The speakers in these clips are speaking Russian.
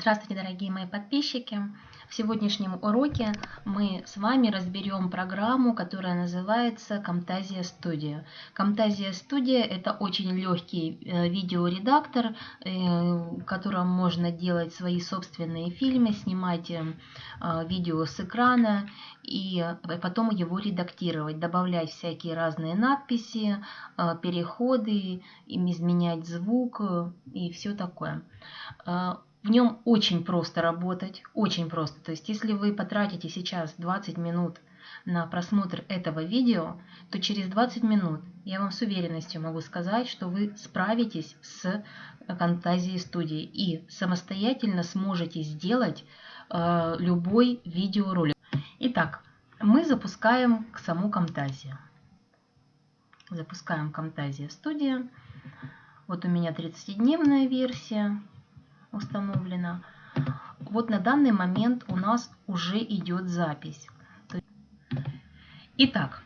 Здравствуйте, дорогие мои подписчики! В сегодняшнем уроке мы с вами разберем программу, которая называется Camtasia Studio. Camtasia Studio – это очень легкий э, видеоредактор, э, в котором можно делать свои собственные фильмы, снимать э, видео с экрана и потом его редактировать, добавлять всякие разные надписи, переходы, изменять звук и все такое. В нем очень просто работать, очень просто. То есть, если вы потратите сейчас 20 минут на просмотр этого видео, то через 20 минут я вам с уверенностью могу сказать, что вы справитесь с фантазией студии и самостоятельно сможете сделать э, любой видеоролик. Итак, мы запускаем саму Camtasia. Запускаем Camtasia Studio. Вот у меня 30-дневная версия установлена. Вот на данный момент у нас уже идет запись. Итак,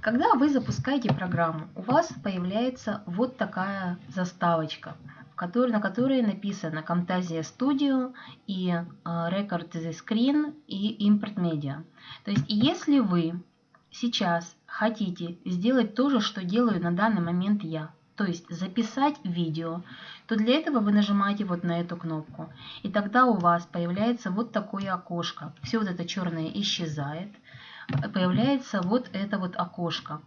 когда вы запускаете программу, у вас появляется вот такая заставочка, на которой написано Camtasia Studio и э, Record the Screen и Import Media. То есть, если вы сейчас хотите сделать то же, что делаю на данный момент я, то есть записать видео, то для этого вы нажимаете вот на эту кнопку. И тогда у вас появляется вот такое окошко. Все вот это черное исчезает. Появляется вот это вот окошко,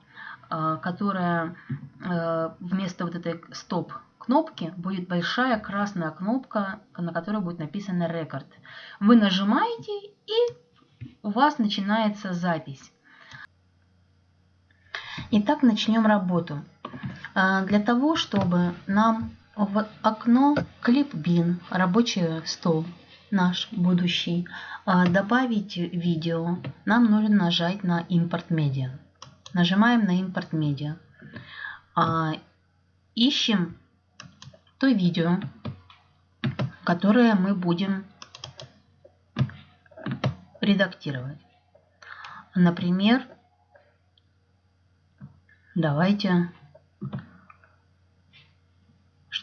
э, которое э, вместо вот этой стоп кнопки будет большая красная кнопка, на которой будет написано рекорд. Вы нажимаете и у вас начинается запись. Итак, начнем работу. А, для того, чтобы нам в окно клипбин, рабочий стол наш будущий, а, добавить видео, нам нужно нажать на импорт медиа. Нажимаем на импорт медиа. А, ищем то видео, которое мы будем редактировать. Например, давайте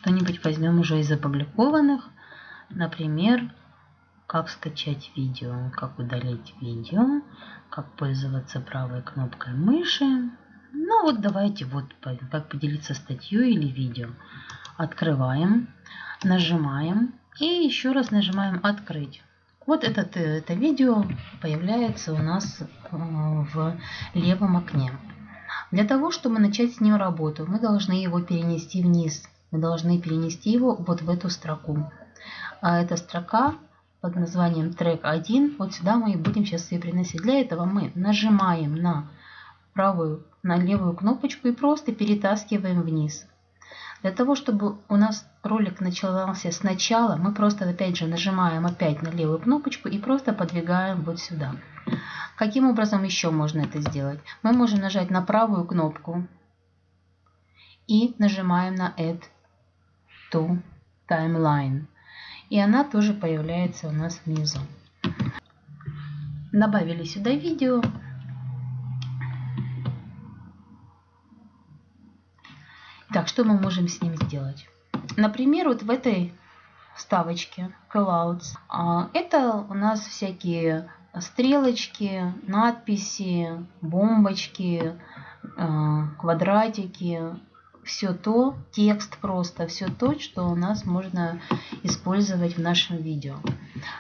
что-нибудь возьмем уже из опубликованных. Например, как скачать видео, как удалить видео, как пользоваться правой кнопкой мыши. Ну вот давайте вот как поделиться статьей или видео. Открываем, нажимаем и еще раз нажимаем «Открыть». Вот этот, это видео появляется у нас э, в левом окне. Для того, чтобы начать с ним работу, мы должны его перенести вниз мы должны перенести его вот в эту строку. А эта строка под названием трек 1, вот сюда мы и будем сейчас ее приносить. Для этого мы нажимаем на правую, на левую кнопочку и просто перетаскиваем вниз. Для того, чтобы у нас ролик начался сначала, мы просто опять же нажимаем опять на левую кнопочку и просто подвигаем вот сюда. Каким образом еще можно это сделать? Мы можем нажать на правую кнопку и нажимаем на Add to Timeline. И она тоже появляется у нас внизу. Добавили сюда видео. Так, что мы можем с ним сделать? Например, вот в этой вставочке Callouts. А, это у нас всякие стрелочки, надписи, бомбочки, а, квадратики, все то, текст просто, все то, что у нас можно использовать в нашем видео.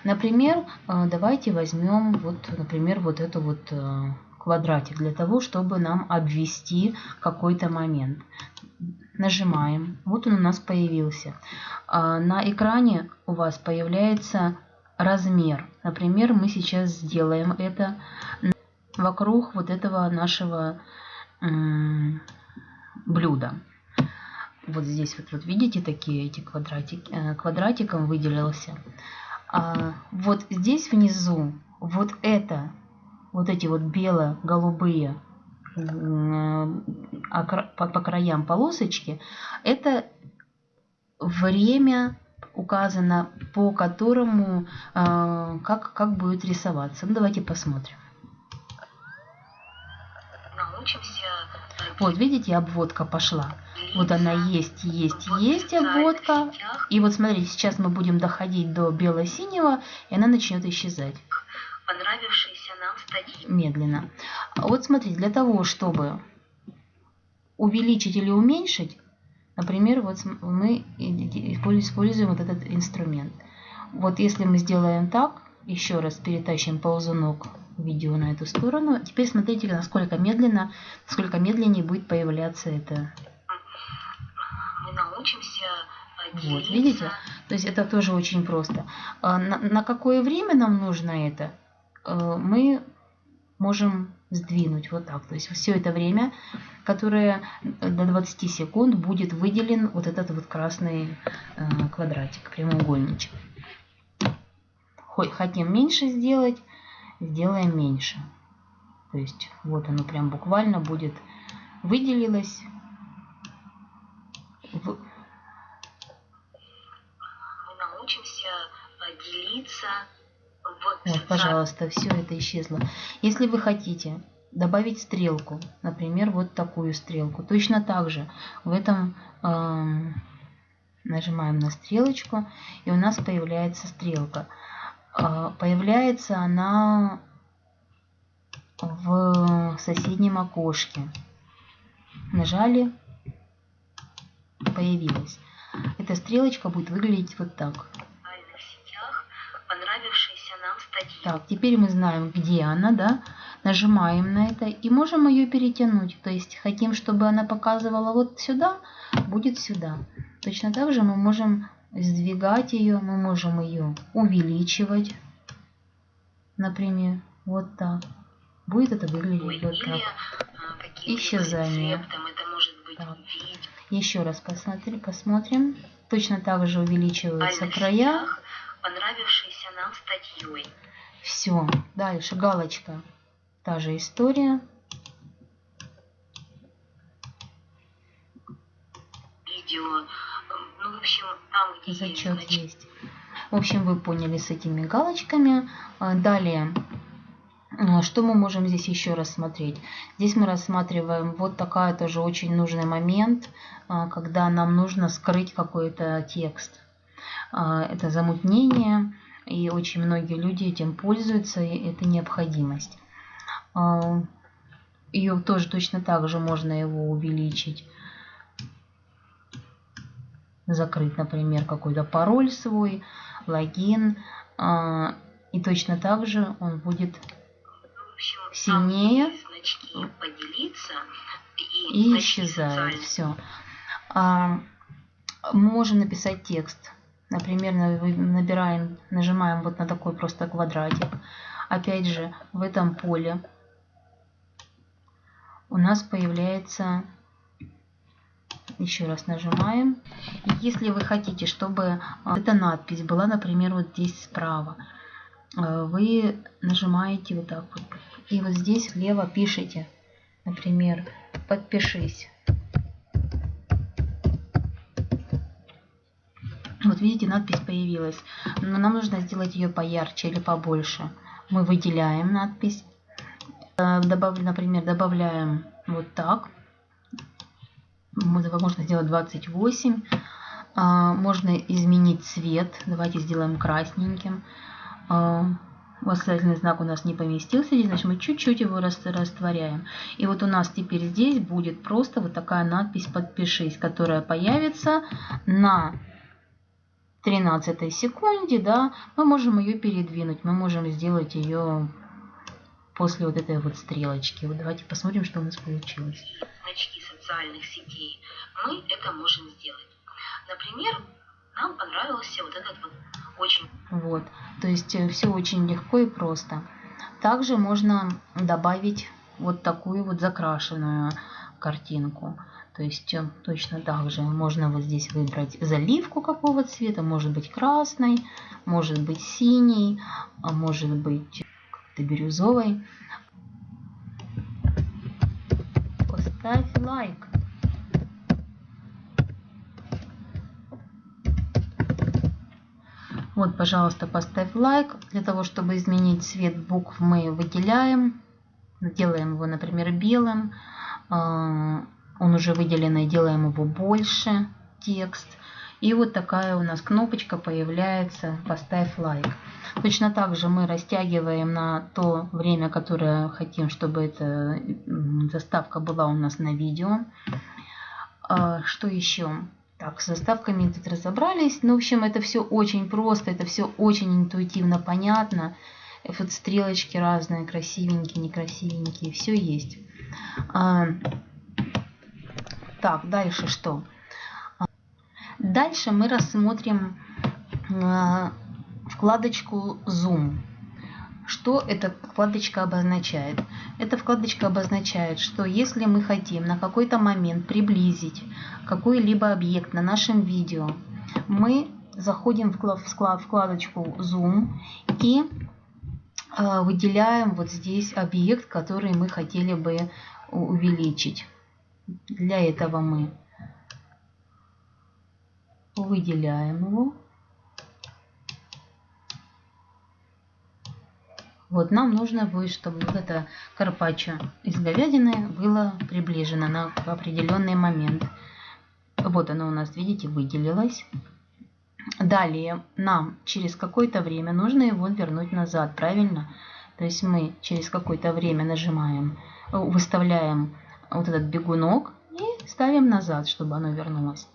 Например, э, давайте возьмем, вот, например, вот эту вот э, квадратик для того, чтобы нам обвести какой-то момент. Нажимаем. Вот он у нас появился. А, на экране у вас появляется размер. Например, мы сейчас сделаем это вокруг вот этого нашего блюда. Вот здесь вот, вот видите такие эти квадратики, э, квадратиком выделился. А вот здесь внизу вот это, вот эти вот бело-голубые по, краям полосочки, это время указано, по которому э, как, как будет рисоваться. Ну, давайте посмотрим. Научимся Вот, видите, обводка пошла. Вот она есть, есть, есть обводка. И вот смотрите, сейчас мы будем доходить до бело-синего, и она начнет исчезать. Понравившиеся нам статьи. Медленно. Вот смотрите, для того, чтобы увеличить или уменьшить, например, вот мы используем вот этот инструмент. Вот если мы сделаем так, еще раз перетащим ползунок видео на эту сторону. Теперь смотрите, насколько медленно, насколько медленнее будет появляться это. Мы научимся делиться. Вот, видите? То есть это тоже очень просто. А на, на какое время нам нужно это? Э, мы можем сдвинуть вот так. То есть все это время, которое до 20 секунд будет выделен вот этот вот красный квадратик, прямоугольничек. Хотим меньше сделать, сделаем меньше. То есть вот оно прям буквально будет выделилось. Мы научимся делиться вот, пожалуйста, все это исчезло. Если вы хотите добавить стрелку, например, вот такую стрелку, точно так же в этом э, нажимаем на стрелочку, и у нас появляется стрелка. Э, появляется она в соседнем окошке. Нажали, появилась. Эта стрелочка будет выглядеть вот так. Так, теперь мы знаем, где она, да? Нажимаем на это и можем ее перетянуть. То есть хотим, чтобы она показывала вот сюда, будет сюда. Точно так же мы можем сдвигать ее, мы можем ее увеличивать, например, вот так. Будет это выглядеть вот так. А, Исчезание. так. Еще раз посмотри, посмотрим. Точно так же увеличиваются края понравившейся нам статьей. Все, дальше галочка. Та же история. Видео. Ну, в общем, там, где Зачет есть, есть. В общем, вы поняли с этими галочками. А, далее, а, что мы можем здесь еще рассмотреть? Здесь мы рассматриваем вот такая тоже очень нужный момент, а, когда нам нужно скрыть какой-то текст. Это замутнение, и очень многие люди этим пользуются, и это необходимость. Ее тоже точно так же можно его увеличить, закрыть, например, какой-то пароль свой, логин, а, и точно так же он будет сильнее и, исчезает. Все. Можем написать текст Например, набираем, нажимаем вот на такой просто квадратик. Опять же, в этом поле у нас появляется, еще раз нажимаем. Если вы хотите, чтобы а, эта надпись была, например, вот здесь справа, а, вы нажимаете вот так вот. И вот здесь слева пишите, например, подпишись. Вот видите, надпись появилась. Но нам нужно сделать ее поярче или побольше. Мы выделяем надпись. Э, добав, например, добавляем вот так. Можно сделать 28. А, можно изменить цвет. Давайте сделаем красненьким. А, восклицательный знак у нас не поместился значит мы чуть-чуть его растворяем. И вот у нас теперь здесь будет просто вот такая надпись «Подпишись», которая появится на 13 секунде, да, мы можем ее передвинуть, мы можем сделать ее после вот этой вот стрелочки. Вот давайте посмотрим, что у нас получилось. Значки социальных сетей. Мы это можем сделать. Например, нам понравился вот этот вот очень... Вот, то есть э, все очень легко и просто. Также можно добавить вот такую вот закрашенную картинку. То есть э, точно так же можно вот здесь выбрать заливку какого цвета, может быть красный, может быть синий, а может быть как-то Поставь лайк. Вот, пожалуйста, поставь лайк. Для того, чтобы изменить цвет букв, мы выделяем. Делаем его, например, белым. а, он уже выделенный, делаем его больше, текст. И вот такая у нас кнопочка появляется «Поставь лайк». Точно так же мы растягиваем на то время, которое хотим, чтобы эта заставка была у нас на видео. А, что еще? Так, с заставками тут разобрались. Ну, в общем, это все очень просто, это все очень интуитивно понятно. Вот стрелочки разные, красивенькие, некрасивенькие, все есть. А, так, дальше что? Дальше мы рассмотрим а, вкладочку Zoom. Что эта вкладочка обозначает? Эта вкладочка обозначает, что если мы хотим на какой-то момент приблизить какой-либо объект на нашем видео, мы заходим в вкладочку Zoom и а, выделяем вот здесь объект, который мы хотели бы увеличить. Для этого мы выделяем его. Вот нам нужно будет, чтобы вот это карпаччо из говядины было приближено на определенный момент. Вот оно у нас, видите, выделилось. Далее нам через какое-то время нужно его вернуть назад, правильно? То есть мы через какое-то время нажимаем, выставляем вот этот бегунок и ставим назад, чтобы оно вернулось.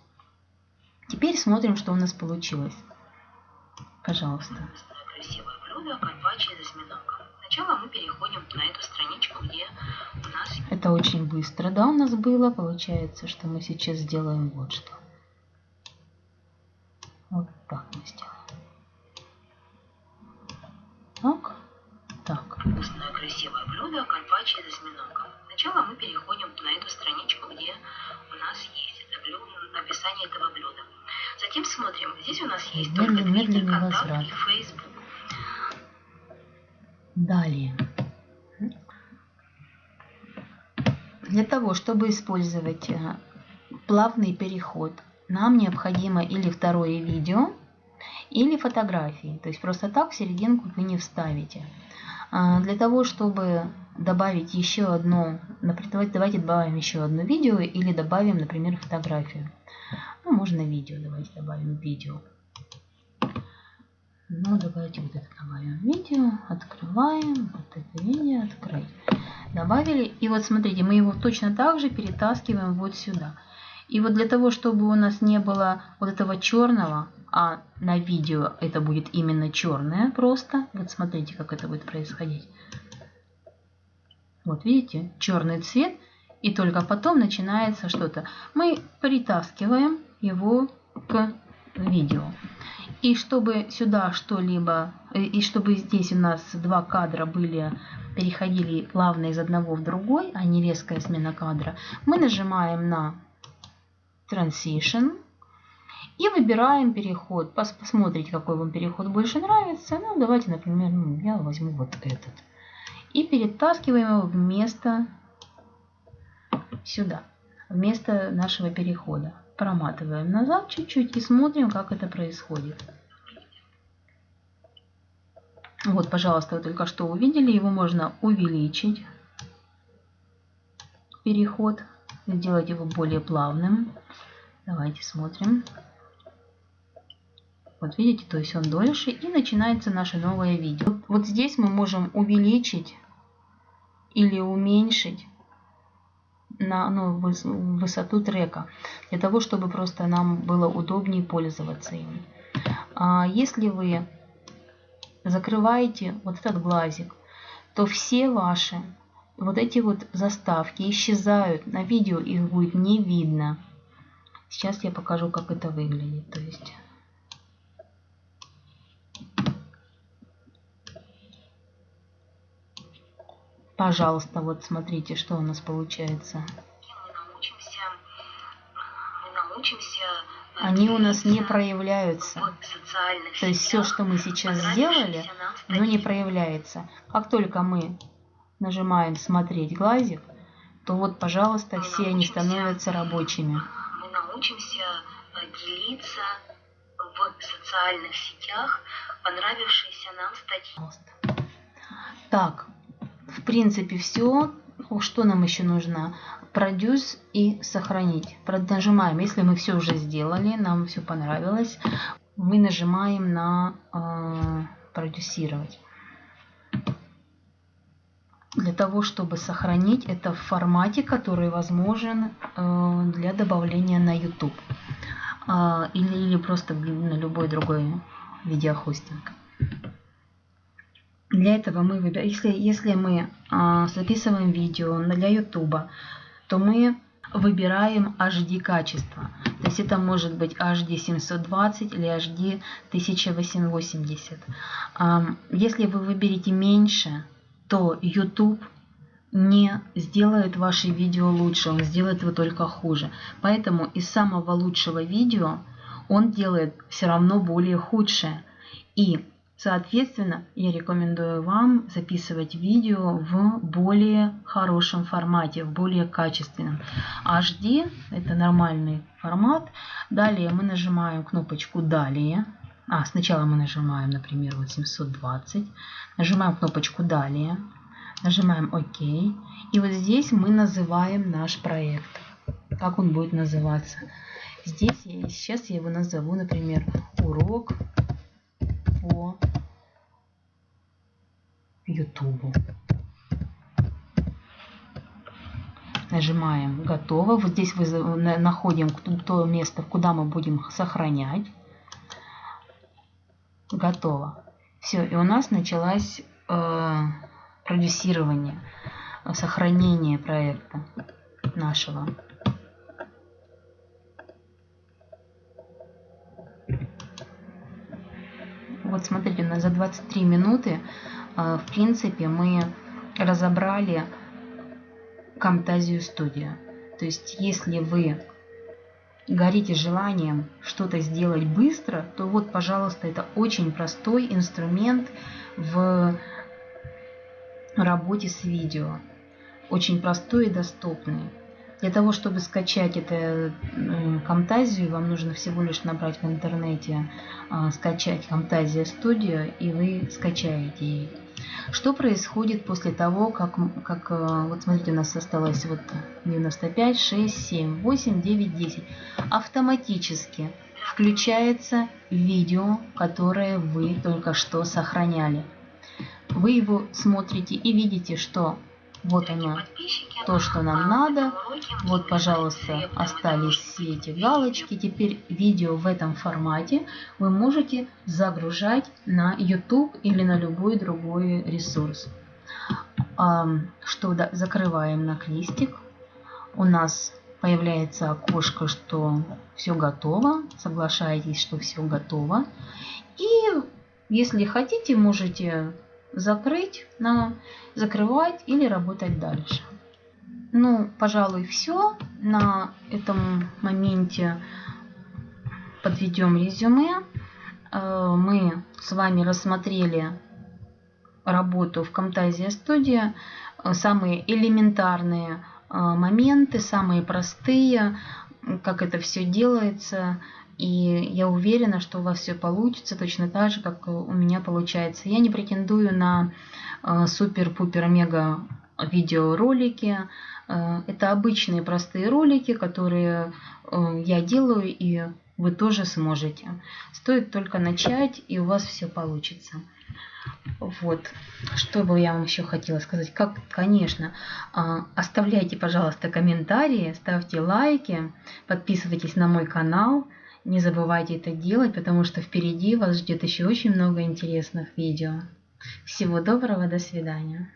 Теперь смотрим, что у нас получилось. Пожалуйста. Красивое блюдо, карпаччо из осьминога. Сначала мы переходим на эту страничку, где у нас... Это очень быстро, да, у нас было. Получается, что мы сейчас сделаем вот что. Вот так мы сделаем. Так, так. Вкусное, красивое блюдо, карпаччо из осьминога. Сначала мы переходим на эту страничку, где смотрим, здесь у нас есть только медленный контакт и Facebook. Далее. Для того, чтобы использовать э, плавный переход, нам необходимо или второе видео, или фотографии. То есть просто так в серединку вы не вставите. А, Для того, чтобы добавить еще одно, например, давайте добавим еще одно видео или добавим, например, фотографию. Ну, можно видео, давайте добавим видео. Ну, давайте вот это добавим видео, открываем, вот это видео, открыть. Добавили, и вот смотрите, мы его точно так же перетаскиваем вот сюда. И вот для того, чтобы у нас не было вот этого черного, а на видео это будет именно черное просто, вот смотрите, как это будет происходить. Вот видите, черный цвет, и только потом начинается что-то. Мы притаскиваем его к видео. И чтобы сюда что-либо, э, и чтобы здесь у нас два кадра были, переходили плавно из одного в другой, а не резкая смена кадра, мы нажимаем на Transition и выбираем переход. Пос посмотрите, какой вам переход больше нравится. Ну, давайте, например, ну, я возьму вот этот. И перетаскиваем его вместо сюда, вместо нашего перехода. Проматываем назад чуть-чуть и смотрим, как это происходит. Вот, пожалуйста, вы только что увидели. Его можно увеличить. Переход. Сделать его более плавным. Давайте смотрим. Вот видите, то есть он дольше. И начинается наше новое видео. Вот, здесь мы можем увеличить или уменьшить на ну, высоту трека, для того, чтобы просто нам было удобнее пользоваться им. А если вы закрываете вот этот глазик, то все ваши вот эти вот заставки исчезают. На видео их будет не видно. Сейчас я покажу, как это выглядит. То есть... Пожалуйста, вот смотрите, что у нас получается. Мы научимся, мы научимся Они у нас не проявляются. То есть все, что мы сейчас сделали, оно не проявляется. Как только мы нажимаем «Смотреть глазик», то вот, пожалуйста, все они становятся рабочими. Мы научимся э, делиться в социальных сетях понравившиеся нам статьи. Так, принципе, все. Что нам еще нужно? продюс и сохранить. Нажимаем, если мы все уже сделали, нам все понравилось, мы нажимаем на э, продюсировать. Для того, чтобы сохранить это в формате, который возможен э, для добавления на YouTube. Э, или, или просто на любой другой видеохостинг. Для этого мы выбираем, если, если мы э, записываем видео для YouTube, то мы выбираем HD качество. То есть это может быть HD 720 или HD 1880. Если вы выберете меньше, то YouTube не сделает ваши видео лучше, он сделает его только хуже. Поэтому из самого лучшего видео он делает все равно более худшее. И Соответственно, я рекомендую вам записывать видео в более хорошем формате, в более качественном. HD – это нормальный формат. Далее мы нажимаем кнопочку «Далее». А, сначала мы нажимаем, например, вот 720. Нажимаем кнопочку «Далее». Нажимаем «Ок». И вот здесь мы называем наш проект. Как он будет называться? Здесь я, сейчас я его назову, например, «Урок по YouTube. Нажимаем «Готово». Вот здесь вы находим то место, куда мы будем сохранять. Готово. Все, и у нас началось э, продюсирование, сохранение проекта нашего. Вот смотрите, на за 23 минуты, в принципе, мы разобрали Camtasia Studio. То есть, если вы горите желанием что-то сделать быстро, то вот, пожалуйста, это очень простой инструмент в работе с видео. Очень простой и доступный. Для того, чтобы скачать это Camtasia, вам нужно всего лишь набрать в интернете а, скачать Camtasia Studio, и вы скачаете ее. Что происходит после того, как, как а, вот смотрите, у нас осталось вот 95, 6, 7, 8, 9, 10. Автоматически включается видео, которое вы только что сохраняли. Вы его смотрите и видите, что вот оно, то, что нам надо. Вот, пожалуйста, остались все эти галочки. Теперь видео в этом формате вы можете загружать на YouTube или на любой другой ресурс. Что да, закрываем на крестик. У нас появляется окошко, что все готово. Соглашаетесь, что все готово. И если хотите, можете закрыть, на закрывать или работать дальше. Ну, пожалуй, все. На этом моменте подведем резюме. Э, мы с вами рассмотрели работу в Camtasia Studio, э, самые элементарные э, моменты, самые простые, как это все делается, и я уверена, что у вас все получится точно так же, как у меня получается. Я не претендую на э, супер-пупер-мега видеоролики. Э, это обычные простые ролики, которые э, я делаю, и вы тоже сможете. Стоит только начать, и у вас все получится. Вот, что бы я вам еще хотела сказать. Как, конечно, оставляйте, пожалуйста, комментарии, ставьте лайки, подписывайтесь на мой канал. Не забывайте это делать, потому что впереди вас ждет еще очень много интересных видео. Всего доброго, до свидания.